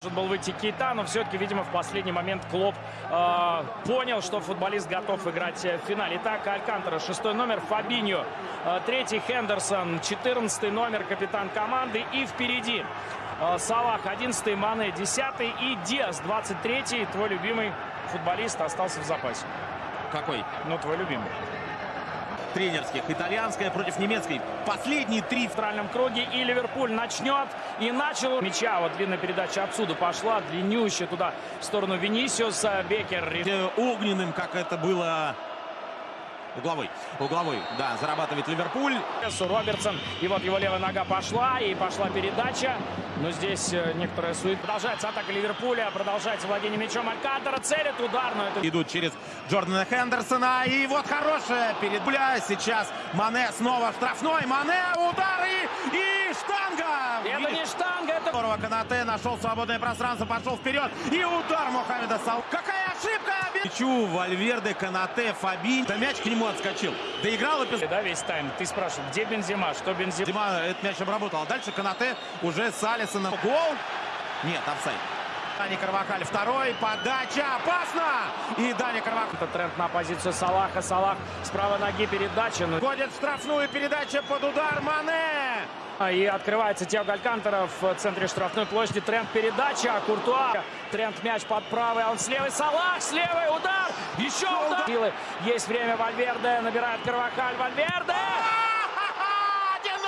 Должен был выйти Кейта, но все-таки, видимо, в последний момент Клоп э, понял, что футболист готов играть в финале. Итак, Алькантера, шестой номер, Фабиньо, э, третий Хендерсон, четырнадцатый номер, капитан команды. И впереди э, Салах, одиннадцатый, Мане, десятый и Диас, двадцать третий. Твой любимый футболист остался в запасе. Какой? Ну, твой любимый. Тренерских. Итальянская против немецкой. Последние три В центральном круге и Ливерпуль начнет. И начал мяча. Вот длинная передача отсюда пошла. Длиннющая туда в сторону Венисиуса. Бекер э, огненным, как это было угловой. Угловой, да, зарабатывает Ливерпуль. Робертсон. И вот его левая нога пошла. И пошла передача. Но здесь э, некоторая сует. Продолжается атака Ливерпуля. Продолжается владение мячом Алькантера. Целит удар. Но это Идут через Джордана Хендерсона. И вот хорошая передбля. Сейчас Мане снова штрафной. Мане, удар и, и штанга. Это не штанга, это... Здорово, Канате нашел свободное пространство, пошел вперед. И удар Мухаммеда Сал. Какая ошибка! Мячу Вальверде, Конате, Фабиньо. Да мяч к нему отскочил. Доиграл и Да, весь тайм. Ты спрашивал, где Бензема? Что Бензема? Дима этот мяч обработал. А дальше Конате уже с Алисоном. Гол. Нет, офсайд. Дани Карвахаль второй. Подача опасна. И Дани Карвахаль. Это Трент на позицию Салаха. Салах с правой ноги передача. Ну, Входит в штрафную передача под удар Мане. И открывается Тиаго Алькантара в центре штрафной площади. Трент передача. Куртуа. Трент мяч под правый. а Он с левой. Салах с левой. Удар. Еще удар. Силы. Есть время. Вальверде. Набирает Карвахаль. Вальверде. 1-0!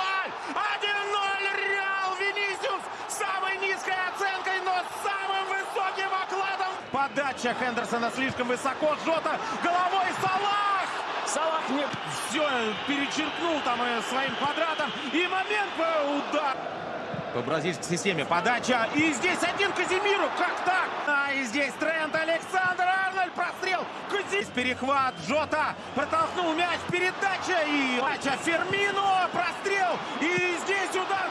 1-0! Реал Венисиус самой низкой оценкой, но с самым высоким окладом. Подача Хендерсона слишком высоко. Жота головой! Салах не... Все, перечеркнул там э, своим квадратом. И момент э, удар. По бразильской системе подача. И здесь один Казимиру. Как так? А и здесь Трент Александр Арнольд. Прострел. Казимир. Перехват. Жота протолкнул мяч. Передача. И подача Фермино. Прострел. И здесь удар.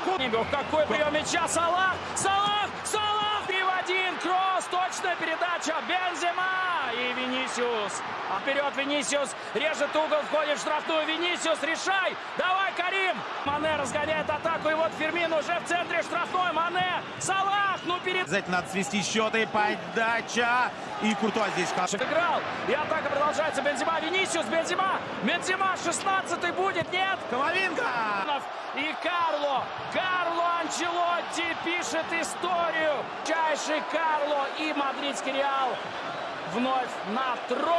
Какой прием мяча. Салах. Салах. Салах. 3 в 1. Кросс. Точная передача. Бензима. И Венисиус. А вперед Венисиус. Режет угол. Входит в штрафную. Венисиус. Решай. Давай, Карим. Мане разгоняет атаку. И вот Фермин уже в центре штрафной. Мане. Салах. Ну, перед... Обязательно надо свести счеты. Подача. И Куртуа здесь хорошо. Играл. И атака продолжается. Бензима. Венисиус. Бензима. Бензима. 16 будет. Нет. Коваленко. И Карло, Карло Анчелотти пишет историю. Чайший Карло и мадридский Реал вновь на трое.